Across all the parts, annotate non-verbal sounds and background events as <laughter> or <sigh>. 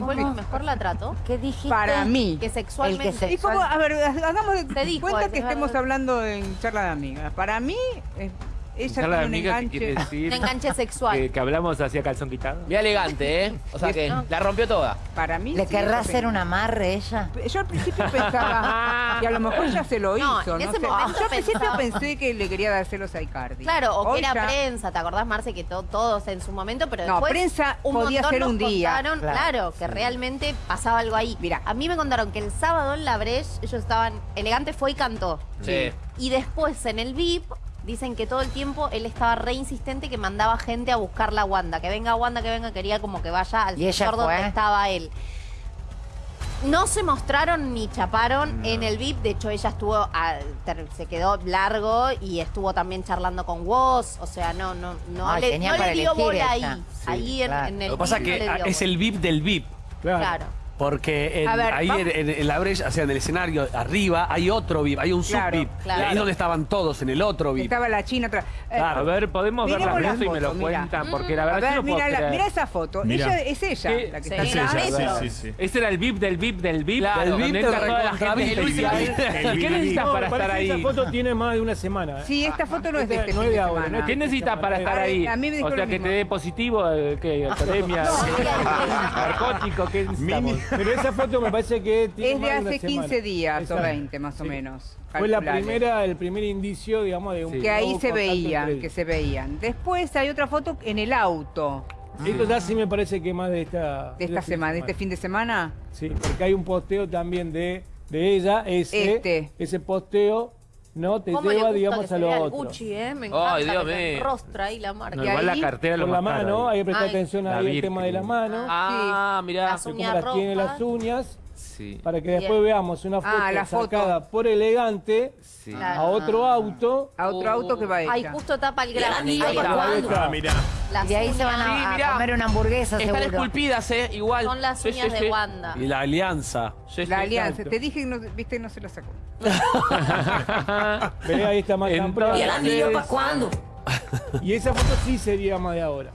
El que mejor la trató. ¿Qué dijiste? Para mí. Que sexualmente... El que se- Y como, a ver, hagamos de Se dijo, cuenta es que verdad. estemos hablando en charla de amigas. Para mí, eh, ella de tiene un amiga, ¿qué quiere enganche. decir? Un enganche sexual. Que, que hablamos hacia calzón quitado. Bien elegante, ¿eh? O sea que No. la rompió toda. Para mí. ¿Le sí, querrá hacer un amarre ella? Yo al principio pensaba, <laughs> y a lo mejor ya se lo No, hizo. en No, ese sé. momento Yo al principio pensaba- pensé que le quería dar celos a Icardi. Claro, o Hoy que era ya- prensa, ¿te acordás, Marce? Que to- todos en su momento, pero No, después prensa un podía montón ser nos un día. contaron, Claro. claro, que realmente pasaba algo ahí. Mira. a mí me contaron que el sábado en la Breche ellos estaban, Elegante fue y cantó. Sí. Y después en el VIP dicen que todo el tiempo él estaba re insistente que mandaba gente a buscar la Wanda, que venga Wanda, que venga, quería como que vaya al ¿Y ella sector donde fue? estaba él. No se mostraron ni chaparon en el VIP, de hecho ella estuvo, a- ter- se quedó largo y estuvo también charlando con Woz, o sea, no, no, no Ay, le, tenía no le para dio elegir bola ella. ahí, Sí, ahí en, claro. en el Lo que pasa es no que le dio es el VIP del VIP. Claro. Porque en- A ver, ahí en, en- en la brecha, o sea, en el escenario, arriba, hay otro VIP, hay un Claro, sub-VIP. claro. Ahí es donde estaban todos, en el otro VIP. Estaba la China atrás. Eh, Claro. A ver, podemos ver la la foto y me lo mira. cuentan, porque la A verdad ver, yo no puedo mira, la- creer. mira esa foto. Mira. Ella, es ella ¿Qué? la que Sí. está Es ella, sí, sí, sí. Ese era el VIP del VIP del VIP. Claro. El donde VIP entra de toda la gente ¿Qué necesitas No, para estar ahí? Esa foto tiene más de una semana. ¿eh? Sí, esta foto no es de Esta este no fin de semana. ¿Qué necesitas para estar A ver, ahí? a O sea, que te dé positivo, eh, ¿qué? <laughs> Academia, <laughs> narcótico, ¿qué necesitamos? Pero esa foto me parece que tiene Es de hace 15 semana. días o Exacto. 20 más o menos. Fue la primera, el primer indicio, digamos, de un Sí. Que ahí se veían, que se veían. Después hay otra foto en el auto Esto ya sí me parece que más de esta... de esta fin semana, de este fin de semana. Sí, porque hay un posteo también de, de ella, ese, Este. ese posteo no te ¿Cómo le lleva, gusta digamos, que a se lo vea el otro. Gucci, eh? Me Ay, encanta Dios que te mío. rostra ahí la marca. No, igual la ahí, cartera lo Con la más caro mano, ahí. hay que prestar Ay. atención La ahí el Virgen. tema de la mano, Ah, mirá. Las de uñas cómo las tiene rojas. las uñas, Sí, para que Bien. después veamos una foto, Ah, la foto. sacada por elegante sí. Claro. a otro auto. A otro auto que va Ay, ella. justo tapa el grano. Ahí Ahí. Ahí. Ah, Y ahí se van a, Sí, a comer una hamburguesa Están seguro. esculpidas, ¿eh? Igual. Son las Sí, uñas sí, de. Wanda. Y la alianza. Sí, sí. La alianza. exacto. Te dije que no, viste, no se la sacó. <laughs> Ve, ahí está más Entonces- temprano. cuándo? Y esa foto sí sería más de ahora.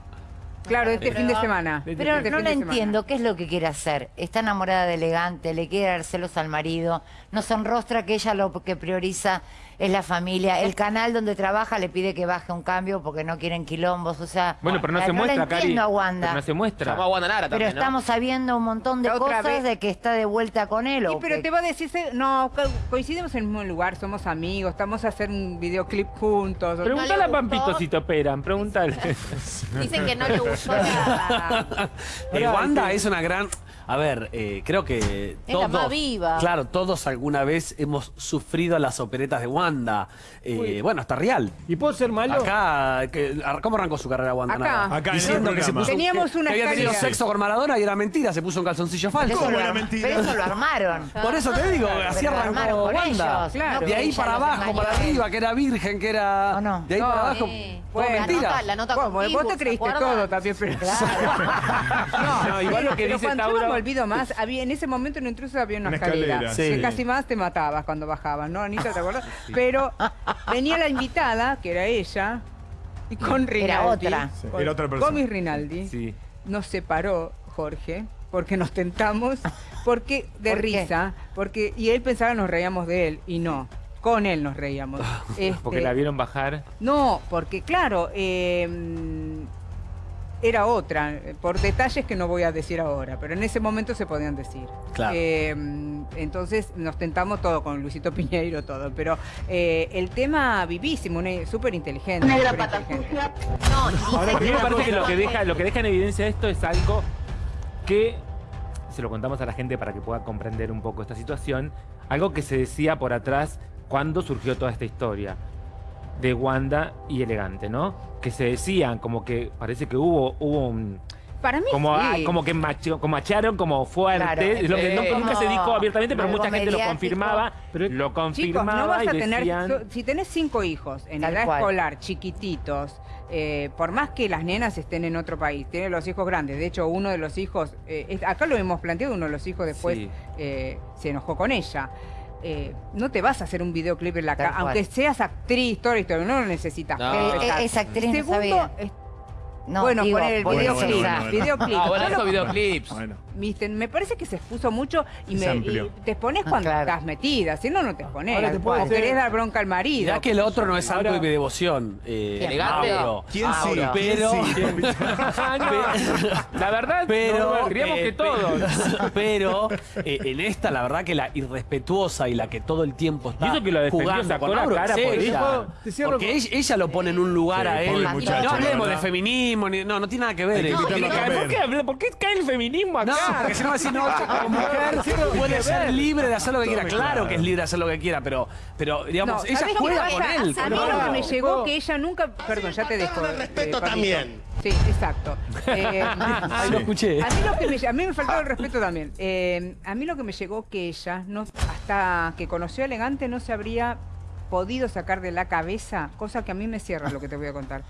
Claro, este Pero- fin de semana. Pero Pero Este no la entiendo, ¿qué es lo que quiere hacer? Está enamorada de elegante, le quiere dar celos al marido, no se enrostra que ella lo que prioriza es la familia. El canal donde trabaja le pide que baje un cambio porque no quieren quilombos, o sea... Bueno, pero no la- se muestra, Cari. entiendo a Wanda. Pero no se muestra. Llama a Wanda Nara Pero también, ¿no? estamos sabiendo un montón de cosas vez- de que está de vuelta con él. Sí, o pero que- te va a decir, no, co- coincidimos en el mismo lugar, somos amigos, estamos a hacer un videoclip juntos. Pregúntale le a Pampito si te operan, pregúntale. <laughs> Dicen que no le Pará, <laughs> <laughs> Wanda que- es una gran. A ver, eh, creo que Es todos. la más viva. Claro, todos alguna vez hemos sufrido las operetas de Wanda. Eh, bueno, hasta real. ¿Y puedo ser malo? Acá, que- ¿cómo arrancó su carrera Wanda? Acá. Nada. Acá en el Diciendo que se puso, Teníamos que- una que había tenido escalera. sexo con Maradona y era mentira, se puso un calzoncillo falso. ¿Cómo era mentira? pero eso lo armaron. <laughs> Por eso te digo, así Pero arrancó con Wanda. ellos, Claro. no De ahí para abajo, para arriba, que era virgen, que era. De ahí No, para abajo. eh, bueno, la mentira. nota, la nota con vos te ¿se creíste todo también, pero... <laughs> No, igual lo que dice Tauro. Me olvido más, había, en ese momento en Intrusos había una, Una escalera, escalera, que sí. casi más te matabas cuando bajabas, ¿no, Anita? ¿Te acuerdas? Pero venía la invitada, que era ella, y con Rinaldi. Era otra. Sí, Con, era otra persona. con mi Rinaldi. Sí. Nos separó Jorge, porque nos tentamos, porque <laughs> de ¿Por qué? risa, porque y él pensaba que nos reíamos de él, y no. Con él nos reíamos. <laughs> Porque Este, la vieron bajar. no, porque claro, eh, era otra, eh, por detalles que no voy a decir ahora, pero en ese momento se podían decir. Claro. Eh, entonces nos tentamos todo con Luisito Piñeiro, todo, pero eh, el tema vivísimo, una- súper inteligente. súper inteligente. No, y Ahora, a mí que me parece la que lo que deja, lo que deja en evidencia esto es algo que se lo contamos a la gente para que pueda comprender un poco esta situación. Algo que se decía por atrás cuando surgió toda esta historia de Wanda y Elegante, ¿no? Que se decían como que parece que hubo hubo un Para mí como, sí. ah, como que macho- como macharon como fuerte, Claro. es lo que no- Eh, nunca se dijo abiertamente, pero mucha gente lo confirmaba, Pero- lo Chicos, confirmaba no vas a y tener, decían so- si tenés cinco hijos en Tal edad cual. escolar, chiquititos, eh, por más que las nenas estén en otro país, tienen los hijos grandes, de hecho uno de los hijos, eh, es- acá lo hemos planteado, uno de los hijos después Sí. eh, se enojó con ella. Eh, no te vas a hacer un videoclip en la cual. aunque seas actriz, toda la historia, no lo necesitas. No. Eh, eh, esa actriz no Segundo, sabía. No, bueno, digo, poner el videoclip. bueno, bueno. videoclip. Ah, bueno, esos videoclips. Bueno. Viste, me parece que se expuso mucho y, me, y te expones Ah, cuando claro. estás metida, si no, no te expones. Ahora te puedo o hacer- querés dar bronca al marido. Mirá que el otro no es santo Ahora- y de devoción. Eh, Elegante. Mauro. ¿Quién sí? <laughs> Pero. La verdad, pero, no, queríamos eh, que todos. <laughs> pero eh, en esta la verdad que la irrespetuosa y la que todo el tiempo está Y eso que lo defendió, jugando con la Mauro cara por ella. Porque ella, ella lo pone en un lugar a él. No hablemos de verdad. Feminismo, ni- no, no tiene nada que ver. No, ver- ¿Por qué, habla- ¿Por qué cae el feminismo acá? no, porque si no va a decir, no, como mujer puede ser libre de hacer lo que quiera. Claro que es libre de hacer lo que quiera, pero, pero digamos, No, ella ¿sabés qué juega pasa? con él. A mí lo que me llegó que ella nunca. Perdón, ya te dejo. respeto también. Sí, exacto. <laughs> Eh, Ahí lo escuché. A mí, lo que me, a mí me faltó el respeto también. Eh, a mí lo que me llegó que ella, no, hasta que conoció a Elegante, no se habría podido sacar de la cabeza, cosa que a mí me cierra lo que te voy a contar.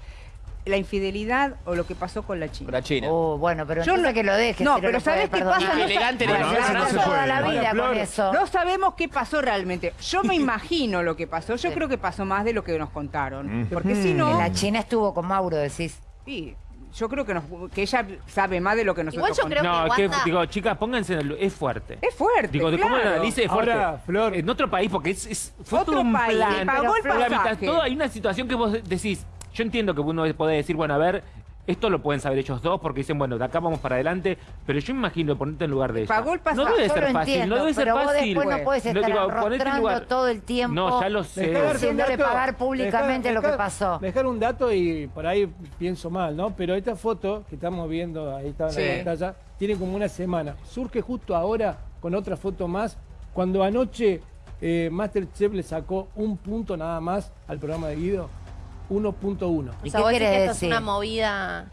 La infidelidad o lo que pasó con la china. Con la China. Oh, bueno, pero Yo no- que lo dejes. no, si pero lo ¿sabés puede qué pasa? No- Elegante, Bueno, elegante. eso no Gasta se toda puede. la vida Flor, con eso. No sabemos qué pasó realmente. Yo me <laughs> imagino lo que pasó. Yo creo que pasó más de lo que nos contaron. Mm. Porque si no, La China estuvo con Mauro, decís. sí, yo creo que, nos- que ella sabe más de lo que nosotros Igual yo creo. No, que que, Wanda- digo, chicas, pónganse en el... Es fuerte. Es fuerte. Digo, de cómo lo analice es fuerte. Ahora, Flor- En otro país, porque es, es- fue Otro todo un país, plan. le pagó el Pero la mitad- pasaje. todo- hay una situación que vos decís, yo entiendo que uno puede decir, bueno, a ver, esto lo pueden saber ellos dos porque dicen, bueno, de acá vamos para adelante, pero yo imagino ponerte en lugar de ella. Pagó el pasaje. No debe ser fácil, entiendo, no debe ser vos fácil. después no puedes No, estar digo, ponete en lugar- todo el tiempo No, ya lo sé. Haciéndole pagar públicamente lo que pasó. Dejar un dato y por ahí pienso mal, ¿no? Pero esta foto que estamos viendo, ahí está en Sí. la pantalla, tiene como una semana. Surge justo ahora con otra foto más, cuando anoche eh, Masterchef le sacó un punto nada más al programa de Guido. 1.1. O ¿Y sea, qué vos decís que esto es decir? una movida.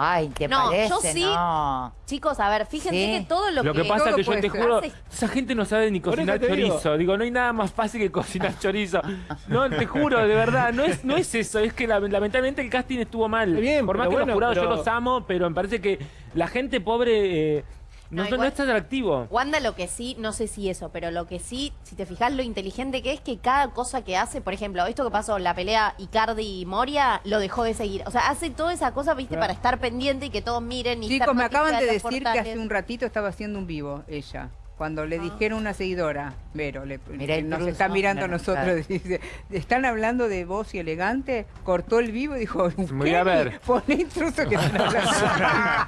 Ay, ¿te No, parece? yo sí- No. Chicos, a ver, fíjense Sí. que todo lo, Lo que que. pasa es que yo te ser. juro, esa gente no sabe ni cocinar digo. chorizo. Digo, no hay nada más fácil que cocinar <laughs> chorizo. No, te juro, de verdad, no es, no es eso, es que la- lamentablemente el casting estuvo mal. Bien, Por más que bueno, los jurados pero- yo los amo, pero me parece que la gente pobre eh, no, No, es tan atractivo. Wanda lo que sí, no sé si eso, pero lo que sí, si te fijas lo inteligente que es que cada cosa que hace, por ejemplo, esto que pasó, la pelea Icardi y Moria, lo dejó de seguir. O sea, hace toda esa cosa, viste, Claro. para estar pendiente y que todos miren y Chicos, me acaban de decir que hace un ratito estaba haciendo un vivo ella. Cuando le dijeron a una seguidora, Vero, le, que nos está mirando a nosotros, claro. dice, están hablando de voz y elegante, cortó el vivo y dijo, voy a "¿Qué? ver". Poné intruso que están hablando. <laughs>